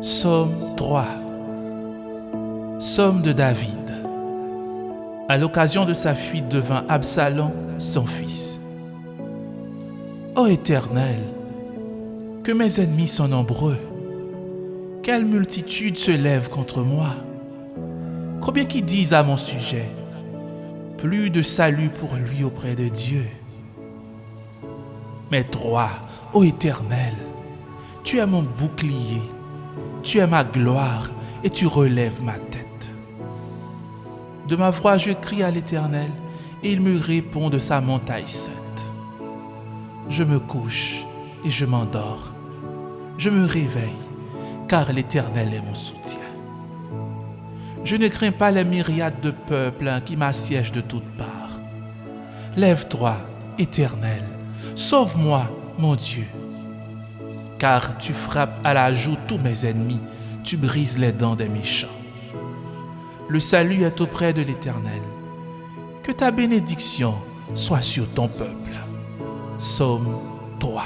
Psaume 3 Psaume de David à l'occasion de sa fuite devant Absalom, son fils. Ô Éternel, que mes ennemis sont nombreux, quelle multitude se lève contre moi? Combien qui disent à mon sujet, plus de salut pour lui auprès de Dieu. Mais toi, ô Éternel, tu es mon bouclier, tu es ma gloire et tu relèves ma tête. De ma voix, je crie à l'Éternel, et il me répond de sa montagne sainte. Je me couche et je m'endors. Je me réveille, car l'Éternel est mon soutien. Je ne crains pas les myriades de peuples qui m'assiègent de toutes parts. Lève-toi, Éternel, sauve-moi, mon Dieu. Car tu frappes à la joue tous mes ennemis, tu brises les dents des méchants le salut est auprès de l'Éternel. Que ta bénédiction soit sur ton peuple. Somme 3.